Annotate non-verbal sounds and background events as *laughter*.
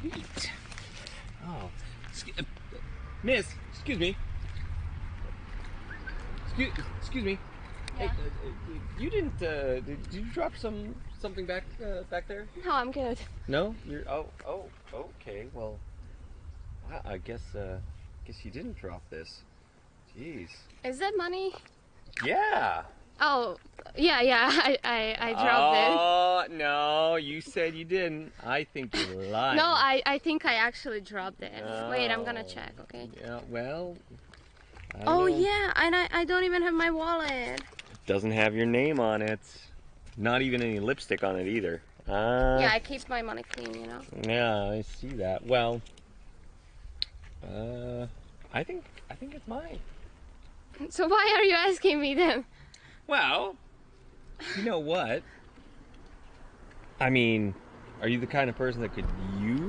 Sweet. Oh, uh, Miss, excuse me. Excuse, excuse me. Yeah. uh, uh, you didn't. Uh, did you drop some something back uh, back there? No, I'm good. No. You're. Oh. Oh. Okay. Well, I, I guess. Uh, guess you didn't drop this. Jeez. Is that money? Yeah. Oh, yeah, yeah. *laughs* I, I, I dropped Oh no! You said you didn't. I think you're it. lying. No, I, I think I actually dropped it. Wait, I'm gonna Oh. check. Okay. Yeah. Well. I Oh don't know. yeah, and I, I don't even have my wallet. It doesn't have your name on it. Not even any lipstick on it either. Uh, Yeah, I keep my money clean, you know. Yeah, I see that. Well, uh, I think I think it's mine. So why are you asking me then? Well, you know what? I mean, are you the kind of person that could use